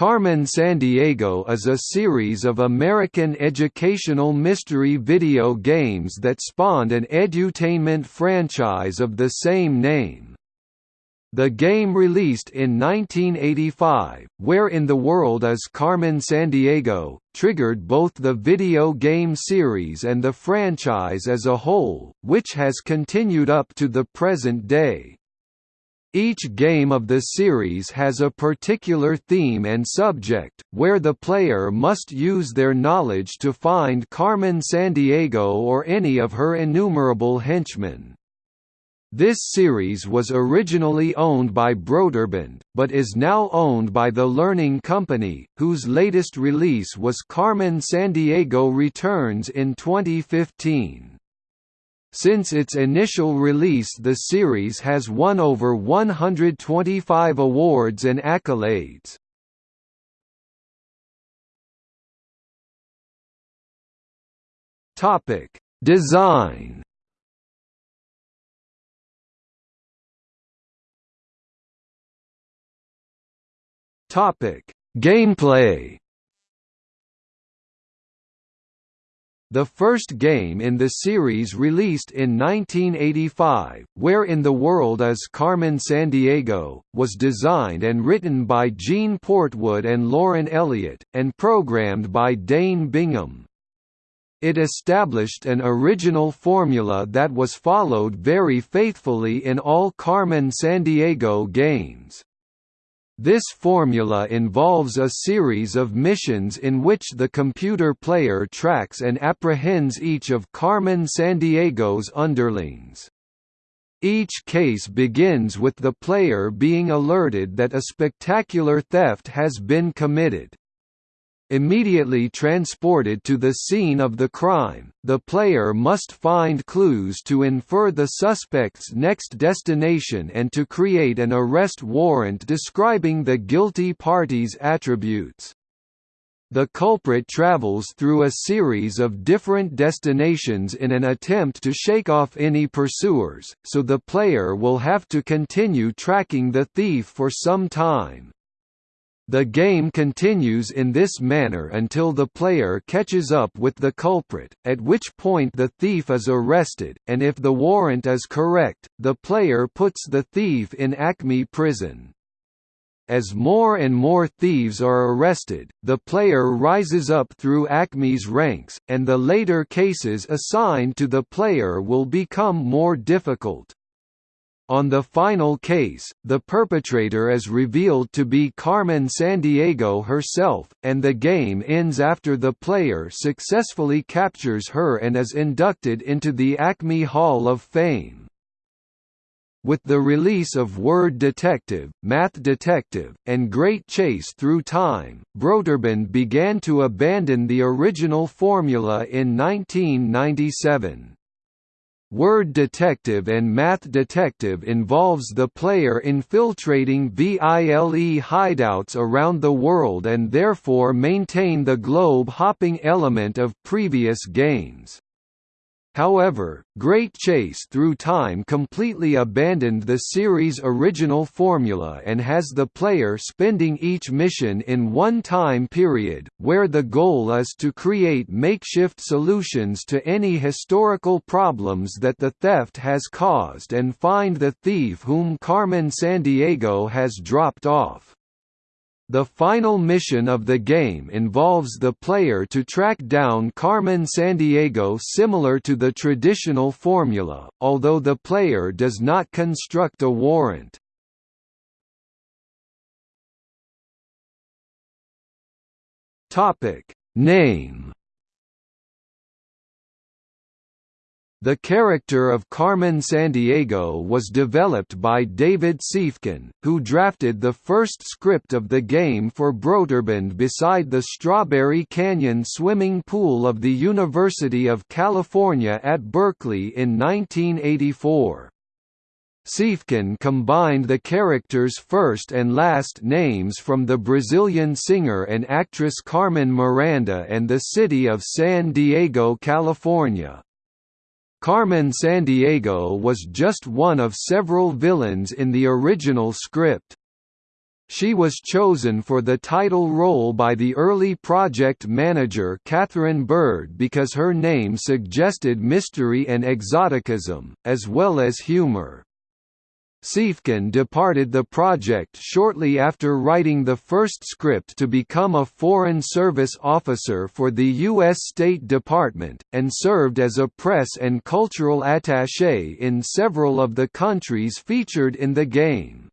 Carmen Sandiego is a series of American educational mystery video games that spawned an edutainment franchise of the same name. The game released in 1985, Where in the World is Carmen Sandiego, triggered both the video game series and the franchise as a whole, which has continued up to the present day. Each game of the series has a particular theme and subject, where the player must use their knowledge to find Carmen Sandiego or any of her innumerable henchmen. This series was originally owned by Broderbund, but is now owned by the Learning Company, whose latest release was Carmen Sandiego Returns in 2015. Since its initial release the series has won over 125 awards and accolades. Design Gameplay The first game in the series released in 1985, Where in the World is Carmen Sandiego, was designed and written by Gene Portwood and Lauren Elliott, and programmed by Dane Bingham. It established an original formula that was followed very faithfully in all Carmen Sandiego games. This formula involves a series of missions in which the computer player tracks and apprehends each of Carmen Sandiego's underlings. Each case begins with the player being alerted that a spectacular theft has been committed. Immediately transported to the scene of the crime, the player must find clues to infer the suspect's next destination and to create an arrest warrant describing the guilty party's attributes. The culprit travels through a series of different destinations in an attempt to shake off any pursuers, so the player will have to continue tracking the thief for some time. The game continues in this manner until the player catches up with the culprit, at which point the thief is arrested, and if the warrant is correct, the player puts the thief in Acme prison. As more and more thieves are arrested, the player rises up through Acme's ranks, and the later cases assigned to the player will become more difficult. On the final case, the perpetrator is revealed to be Carmen Sandiego herself, and the game ends after the player successfully captures her and is inducted into the Acme Hall of Fame. With the release of Word Detective, Math Detective, and Great Chase Through Time, Broderbund began to abandon the original formula in 1997. Word Detective and Math Detective involves the player infiltrating VILE hideouts around the world and therefore maintain the globe-hopping element of previous games. However, Great Chase Through Time completely abandoned the series' original formula and has the player spending each mission in one time period, where the goal is to create makeshift solutions to any historical problems that the theft has caused and find the thief whom Carmen Sandiego has dropped off. The final mission of the game involves the player to track down Carmen Sandiego similar to the traditional formula, although the player does not construct a warrant. Name The character of Carmen Sandiego was developed by David Siefken, who drafted the first script of the game for Broderbund beside the Strawberry Canyon swimming pool of the University of California at Berkeley in 1984. Siefken combined the characters' first and last names from the Brazilian singer and actress Carmen Miranda and the city of San Diego, California. Carmen Sandiego was just one of several villains in the original script. She was chosen for the title role by the early project manager Catherine Bird because her name suggested mystery and exoticism, as well as humor. Siefken departed the project shortly after writing the first script to become a Foreign Service officer for the U.S. State Department, and served as a press and cultural attaché in several of the countries featured in the game.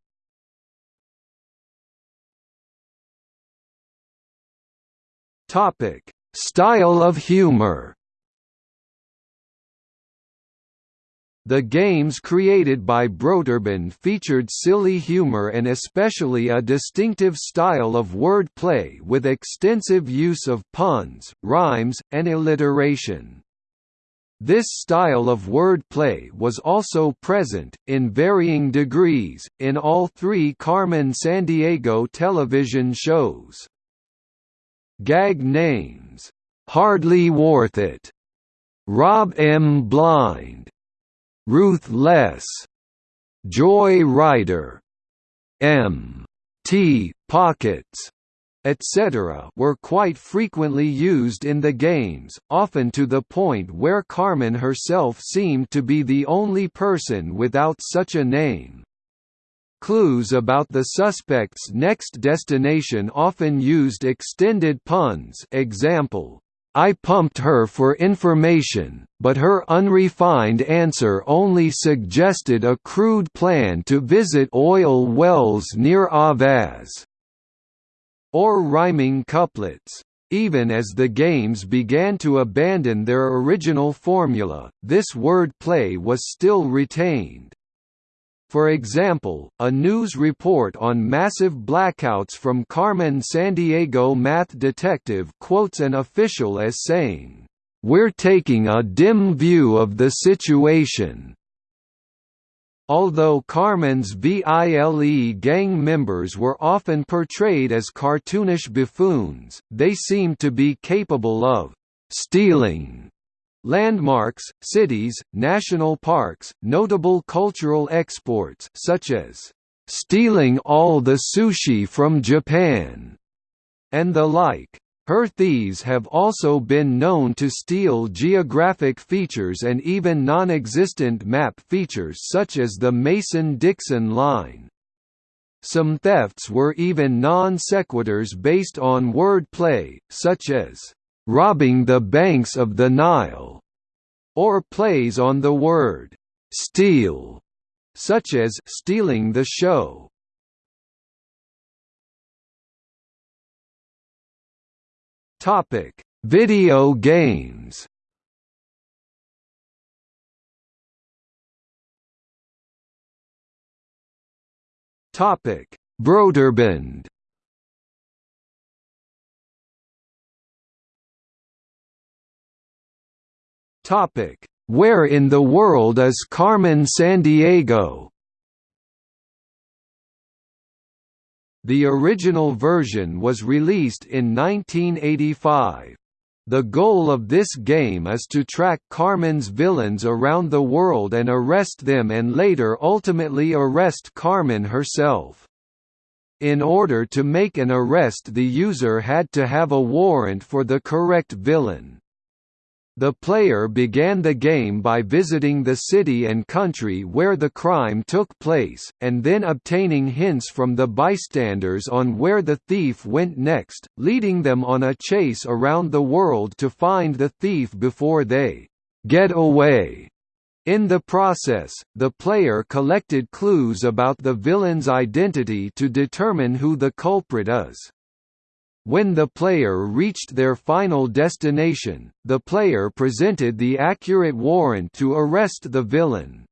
Style of humor. The games created by Broderbund featured silly humor and especially a distinctive style of word play with extensive use of puns, rhymes, and alliteration. This style of word play was also present, in varying degrees, in all three Carmen Sandiego television shows. Gag names, "'Hardly Worth It", Rob M. Blind, Ruth Less, Joy Rider, M. T. Pockets, etc. were quite frequently used in the games, often to the point where Carmen herself seemed to be the only person without such a name. Clues about the suspect's next destination often used extended puns example, I pumped her for information, but her unrefined answer only suggested a crude plan to visit oil wells near Ahvaz. Or rhyming couplets. Even as the games began to abandon their original formula, this word play was still retained. For example, a news report on massive blackouts from Carmen Sandiego math detective quotes an official as saying, "'We're taking a dim view of the situation' Although Carmen's VILE gang members were often portrayed as cartoonish buffoons, they seemed to be capable of «stealing» Landmarks, cities, national parks, notable cultural exports such as stealing all the sushi from Japan, and the like. Her thieves have also been known to steal geographic features and even non-existent map features such as the Mason-Dixon line. Some thefts were even non sequiturs based on word play, such as robbing the banks of the Nile, or plays on the word steal, such as stealing the show. Topic: Video games. Topic: Broderbund. Topic: Where in the world is Carmen Sandiego? The original version was released in 1985. The goal of this game is to track Carmen's villains around the world and arrest them and later ultimately arrest Carmen herself. In order to make an arrest the user had to have a warrant for the correct villain. The player began the game by visiting the city and country where the crime took place, and then obtaining hints from the bystanders on where the thief went next, leading them on a chase around the world to find the thief before they get away. In the process, the player collected clues about the villain's identity to determine who the culprit is. When the player reached their final destination, the player presented the accurate warrant to arrest the villain.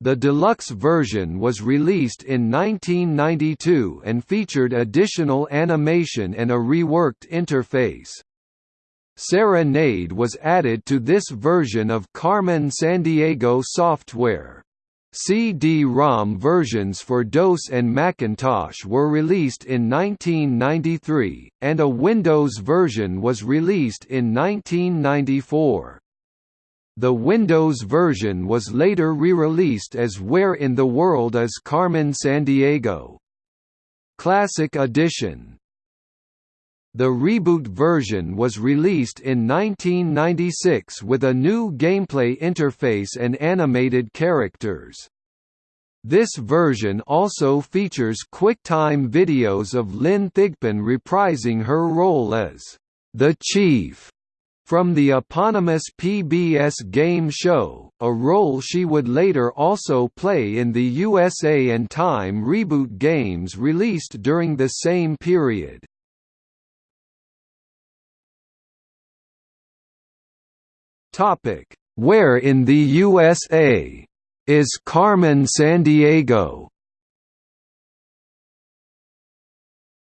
The deluxe version was released in 1992 and featured additional animation and a reworked interface. Serenade was added to this version of Carmen Sandiego software. CD-ROM versions for DOS and Macintosh were released in 1993, and a Windows version was released in 1994. The Windows version was later re-released as Where in the World is Carmen Sandiego? Classic Edition the reboot version was released in 1996 with a new gameplay interface and animated characters. This version also features QuickTime videos of Lynn Thigpen reprising her role as the Chief from the eponymous PBS game show, a role she would later also play in the USA and Time reboot games released during the same period. Topic: Where in the USA is Carmen Sandiego?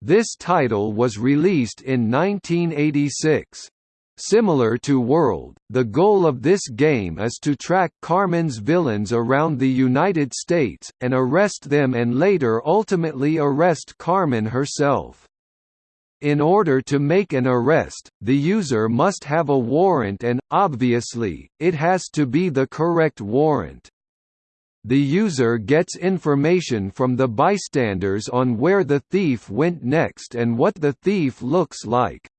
This title was released in 1986. Similar to World, the goal of this game is to track Carmen's villains around the United States, and arrest them and later ultimately arrest Carmen herself. In order to make an arrest, the user must have a warrant and, obviously, it has to be the correct warrant. The user gets information from the bystanders on where the thief went next and what the thief looks like.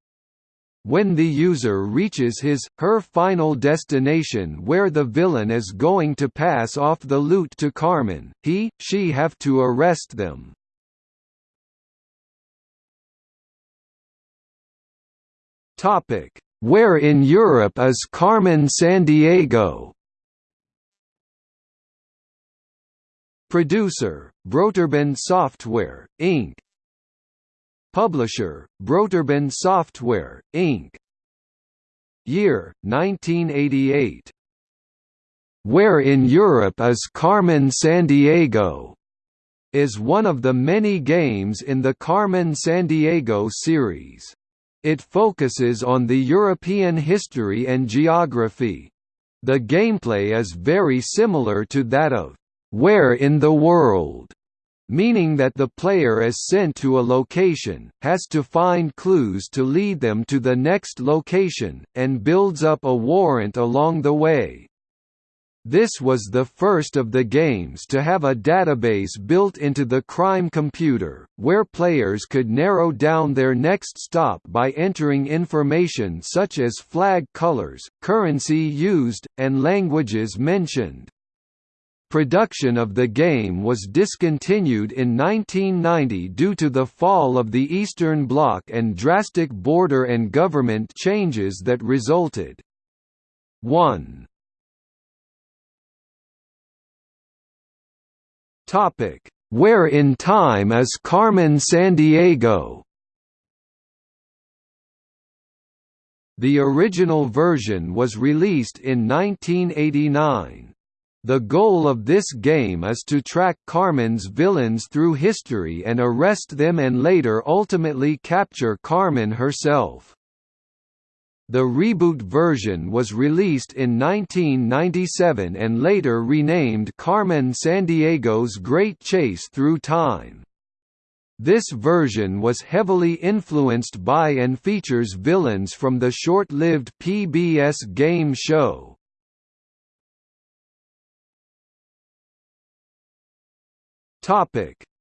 When the user reaches his, her final destination where the villain is going to pass off the loot to Carmen, he, she have to arrest them. Topic: Where in Europe is Carmen Sandiego? Producer: Broderbund Software, Inc. Publisher: Broderbund Software, Inc. Year: 1988. Where in Europe is Carmen Sandiego? is one of the many games in the Carmen Sandiego series. It focuses on the European history and geography. The gameplay is very similar to that of Where in the World, meaning that the player is sent to a location, has to find clues to lead them to the next location, and builds up a warrant along the way. This was the first of the games to have a database built into the crime computer, where players could narrow down their next stop by entering information such as flag colors, currency used, and languages mentioned. Production of the game was discontinued in 1990 due to the fall of the Eastern Bloc and drastic border and government changes that resulted. 1. Topic: Where in time is Carmen Sandiego? The original version was released in 1989. The goal of this game is to track Carmen's villains through history and arrest them and later ultimately capture Carmen herself. The reboot version was released in 1997 and later renamed Carmen Sandiego's Great Chase Through Time. This version was heavily influenced by and features villains from the short-lived PBS game show.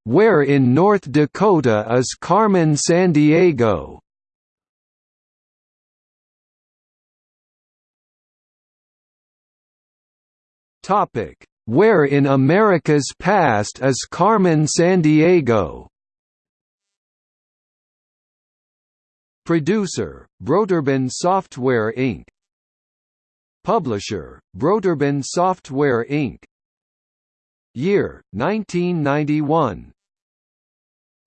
Where in North Dakota is Carmen Sandiego? Topic: Where in America's past is Carmen Sandiego? Producer: Broderbund Software Inc. Publisher: Broderbund Software Inc. Year: 1991.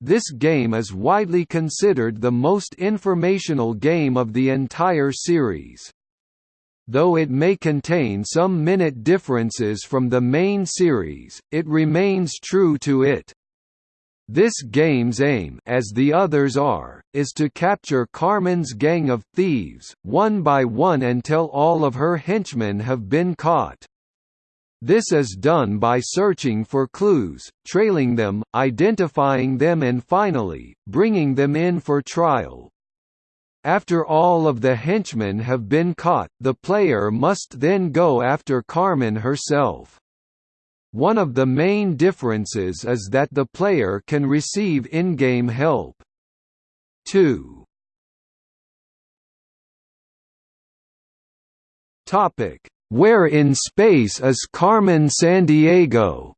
This game is widely considered the most informational game of the entire series. Though it may contain some minute differences from the main series, it remains true to it. This game's aim as the others are, is to capture Carmen's gang of thieves, one by one until all of her henchmen have been caught. This is done by searching for clues, trailing them, identifying them and finally, bringing them in for trial. After all of the henchmen have been caught, the player must then go after Carmen herself. One of the main differences is that the player can receive in-game help. 2. Topic: Where in space is Carmen Sandiego?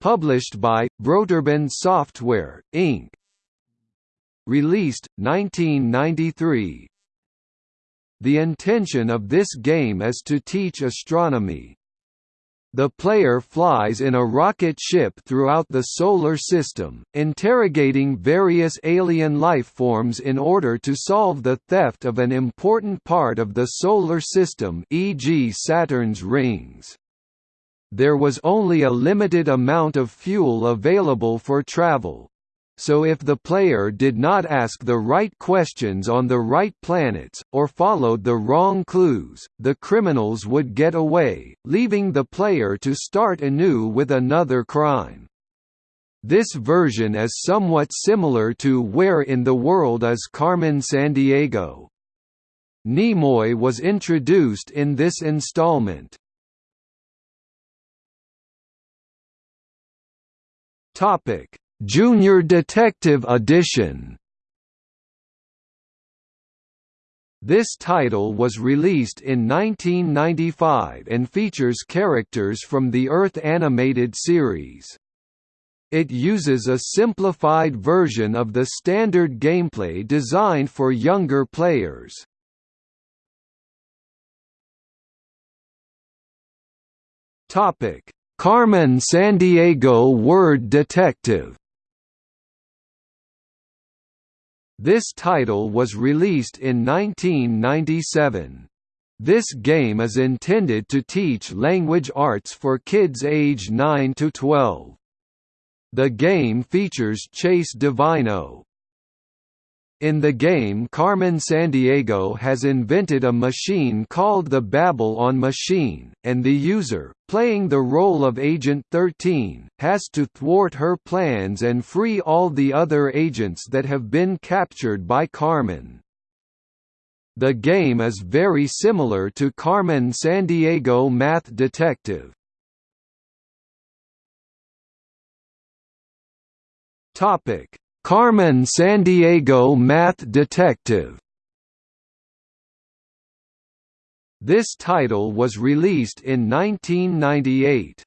Published by Broderbund Software Inc. Released 1993. The intention of this game is to teach astronomy. The player flies in a rocket ship throughout the Solar System, interrogating various alien life forms in order to solve the theft of an important part of the Solar System e.g. Saturn's rings. There was only a limited amount of fuel available for travel, so if the player did not ask the right questions on the right planets, or followed the wrong clues, the criminals would get away, leaving the player to start anew with another crime. This version is somewhat similar to Where in the World is Carmen Sandiego? Nimoy was introduced in this installment. Topic Junior Detective Edition This title was released in 1995 and features characters from the Earth animated series. It uses a simplified version of the standard gameplay designed for younger players. Carmen Sandiego Word Detective This title was released in 1997. This game is intended to teach language arts for kids age 9 to 12. The game features Chase Devineaux, in the game Carmen Sandiego has invented a machine called the Babble-on machine, and the user, playing the role of Agent 13, has to thwart her plans and free all the other agents that have been captured by Carmen. The game is very similar to Carmen Sandiego Math Detective. Topic Carmen Sandiego Math Detective This title was released in 1998.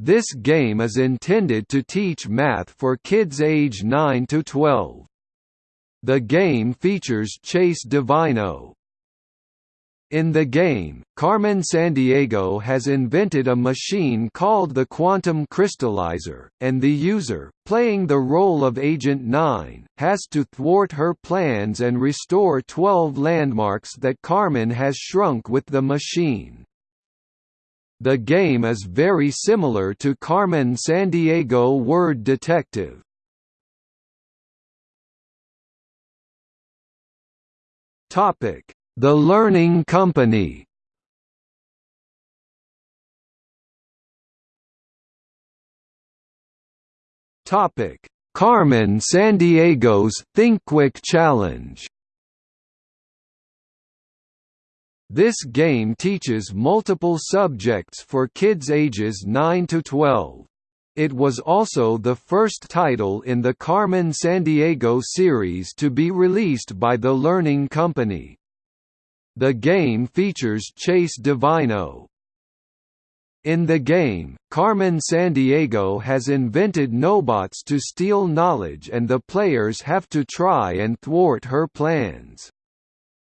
This game is intended to teach math for kids age 9 to 12. The game features Chase Devineaux, in the game, Carmen Sandiego has invented a machine called the Quantum Crystallizer, and the user, playing the role of Agent 9, has to thwart her plans and restore 12 landmarks that Carmen has shrunk with the machine. The game is very similar to Carmen Sandiego Word Detective. Topic the Learning Company Topic: Carmen Sandiego's ThinkQuick Challenge. This game teaches multiple subjects for kids ages 9 to 12. It was also the first title in the Carmen Sandiego series to be released by the Learning Company. The game features Chase Devineaux. In the game, Carmen Sandiego has invented nobots to steal knowledge and the players have to try and thwart her plans.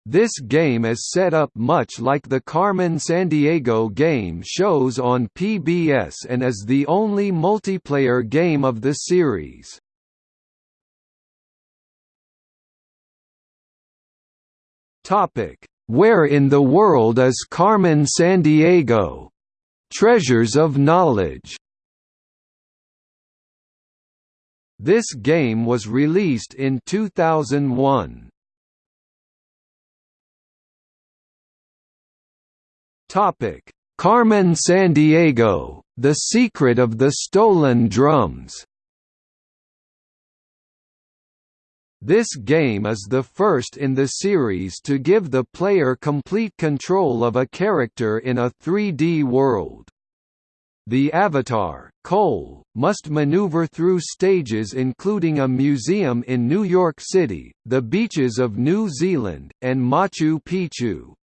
This game is set up much like the Carmen Sandiego game shows on PBS and is the only multiplayer game of the series. Topic: where in the World is Carmen Sandiego? Treasures of Knowledge. This game was released in 2001. Topic: Carmen Sandiego: The Secret of the Stolen Drums. This game is the first in the series to give the player complete control of a character in a 3D world. The avatar, Cole, must maneuver through stages including a museum in New York City, the beaches of New Zealand, and Machu Picchu.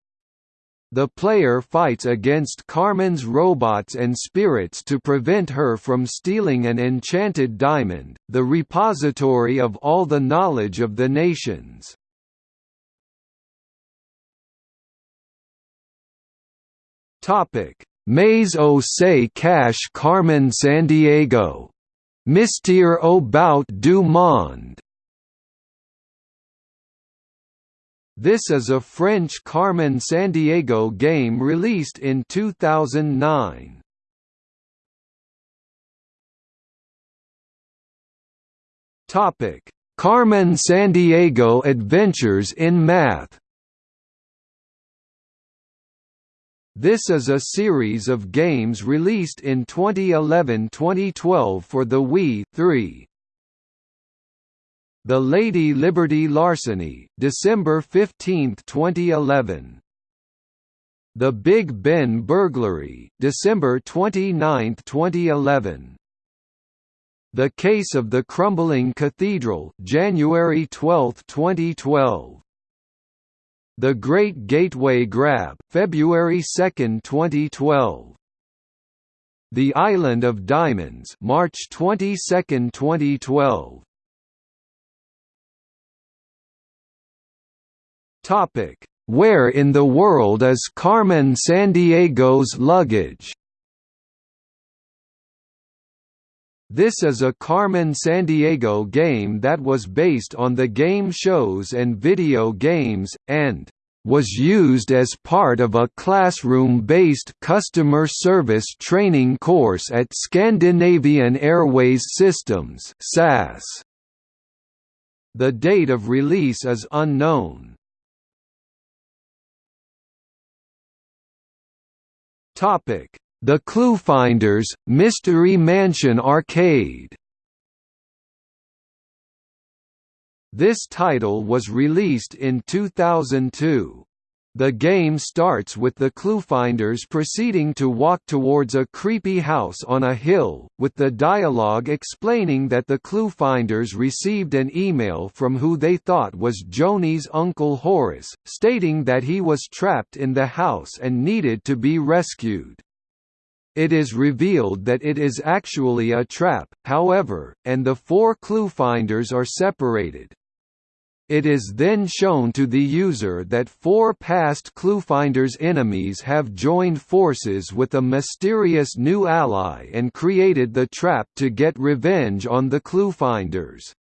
The player fights against Carmen's robots and spirits to prevent her from stealing an enchanted diamond, the repository of all the knowledge of the nations. Topic: Mais au se cache Carmen Sandiego. Mystère about du monde. This is a French Carmen Sandiego game released in 2009. Topic: Carmen Sandiego Adventures in Math. This is a series of games released in 2011-2012 for the Wii 3. The Lady Liberty Larceny, December 15, 2011. The Big Ben Burglary, December 29, 2011. The Case of the Crumbling Cathedral, January 12, 2012. The Great Gateway Grab, February 2, 2012. The Island of Diamonds, March 22, 2012. Topic: Where in the world is Carmen Sandiego's luggage? This is a Carmen Sandiego game that was based on the game shows and video games, and was used as part of a classroom-based customer service training course at Scandinavian Airways Systems SAS. The date of release is unknown. Topic: The Cluefinders Mystery Mansion Arcade. This title was released in 2002. The game starts with the cluefinders proceeding to walk towards a creepy house on a hill, with the dialogue explaining that the cluefinders received an email from who they thought was Joni's uncle Horace, stating that he was trapped in the house and needed to be rescued. It is revealed that it is actually a trap, however, and the four cluefinders are separated. It is then shown to the user that four past Cluefinder's enemies have joined forces with a mysterious new ally and created the trap to get revenge on the Cluefinders.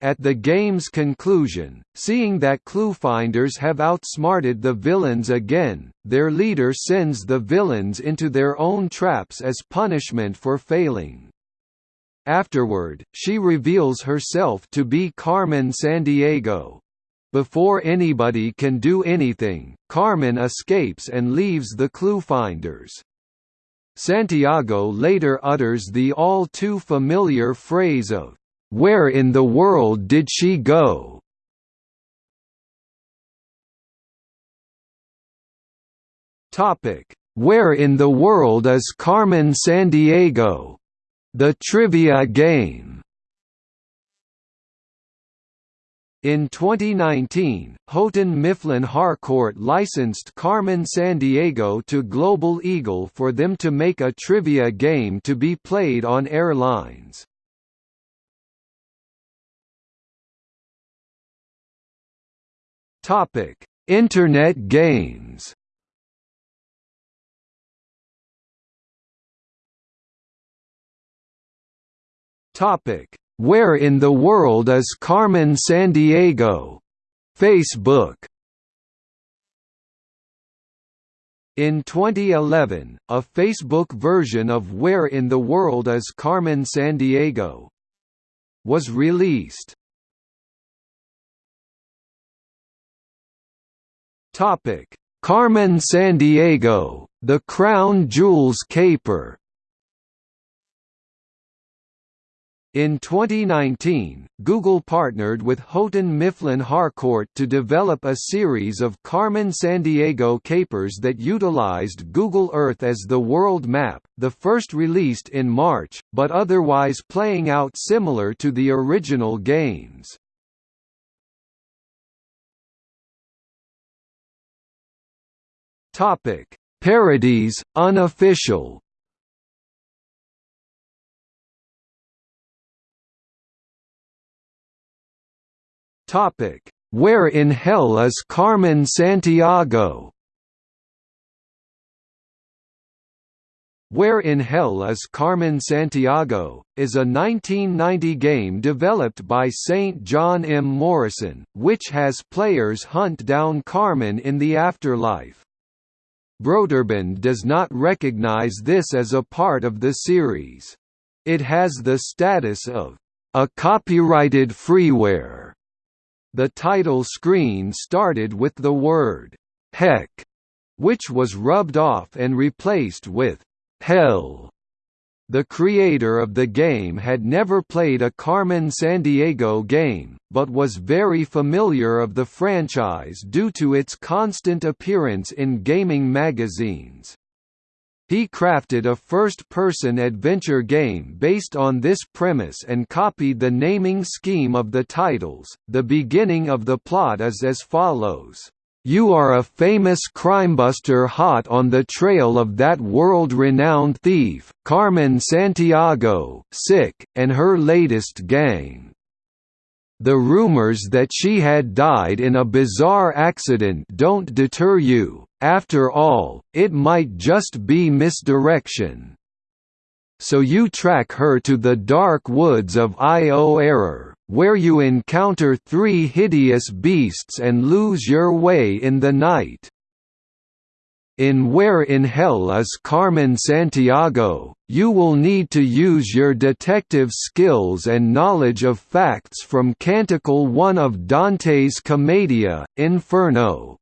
At the game's conclusion, seeing that Cluefinders have outsmarted the villains again, their leader sends the villains into their own traps as punishment for failing. Afterward, she reveals herself to be Carmen Sandiego. Before anybody can do anything, Carmen escapes and leaves the clue-finders. Santiago later utters the all too familiar phrase of, "'Where in the world did she go?' Where in the world is Carmen Sandiego? The Trivia Game In 2019, Houghton Mifflin Harcourt licensed Carmen Sandiego to Global Eagle for them to make a trivia game to be played on airlines. Internet games Topic: Where in the world is Carmen Sandiego? Facebook. In 2011, a Facebook version of Where in the World is Carmen Sandiego? was released. Topic: Carmen Sandiego, The Crown Jewels Caper In 2019, Google partnered with Houghton Mifflin Harcourt to develop a series of Carmen Sandiego capers that utilized Google Earth as the world map, the first released in March, but otherwise playing out similar to the original games. Parodies, unofficial Topic: Where in hell is Carmen Santiago? Where in Hell is Carmen Sandiego, is a 1990 game developed by St. John M. Morrison, which has players hunt down Carmen in the afterlife. Broderbund does not recognize this as a part of the series. It has the status of a copyrighted freeware the title screen started with the word, heck, which was rubbed off and replaced with, hell. The creator of the game had never played a Carmen Sandiego game, but was very familiar of the franchise due to its constant appearance in gaming magazines. He crafted a first-person adventure game based on this premise and copied the naming scheme of the titles. The beginning of the plot is as follows. You are a famous crimebuster hot on the trail of that world-renowned thief, Carmen Santiago, sick, and her latest gang. The rumors that she had died in a bizarre accident don't deter you, after all, it might just be misdirection. So you track her to the dark woods of Io Error, where you encounter three hideous beasts and lose your way in the night. In Where in Hell is Carmen Santiago, you will need to use your detective skills and knowledge of facts from Canticle 1 of Dante's Commedia, Inferno.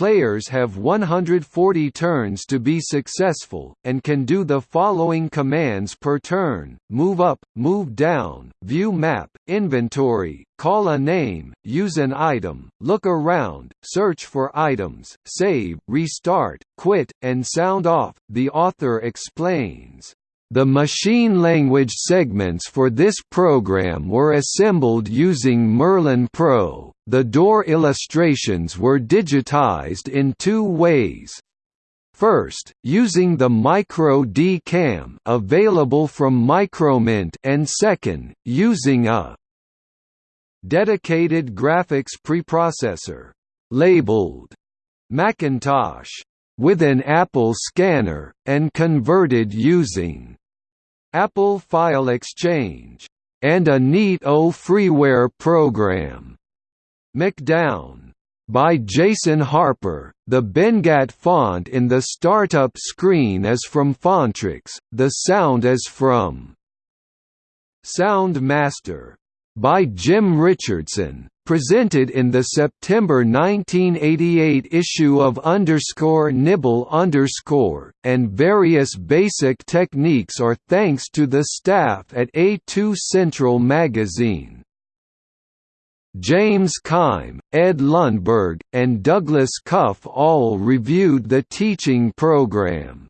Players have 140 turns to be successful, and can do the following commands per turn, move up, move down, view map, inventory, call a name, use an item, look around, search for items, save, restart, quit, and sound off, the author explains. The machine language segments for this program were assembled using Merlin Pro. The door illustrations were digitized in two ways. First, using the Micro D Cam available from Micromint and second, using a dedicated graphics preprocessor labeled Macintosh with an Apple scanner, and converted using Apple File Exchange, and a neat O freeware program. McDown. By Jason Harper, the Benguiat font in the startup screen is from Fontrix, the sound is from Sound Master. By Jim Richardson, presented in the September 1988 issue of underscore nibble underscore, and various basic techniques are thanks to the staff at A2 Central magazine. James Kime, Ed Lundberg, and Douglas Cuff all reviewed the teaching program.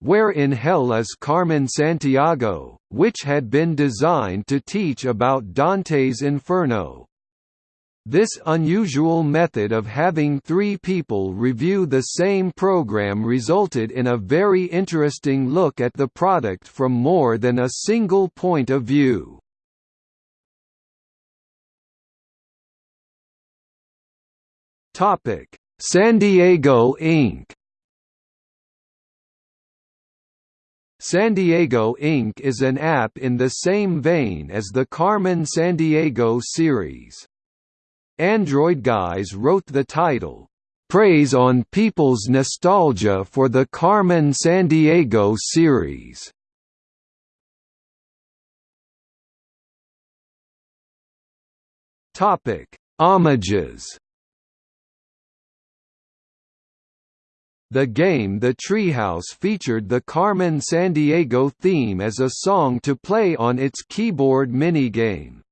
Where in Hell is Carmen Sandiego, which had been designed to teach about Dante's Inferno. This unusual method of having three people review the same program resulted in a very interesting look at the product from more than a single point of view. San Diego Inc. Sandiego Inc. is an app in the same vein as the Carmen Sandiego series. Android Guys wrote the title, "...preys on people's nostalgia for the Carmen Sandiego series." Homages The game The Treehouse featured the Carmen Sandiego theme as a song to play on its keyboard minigame.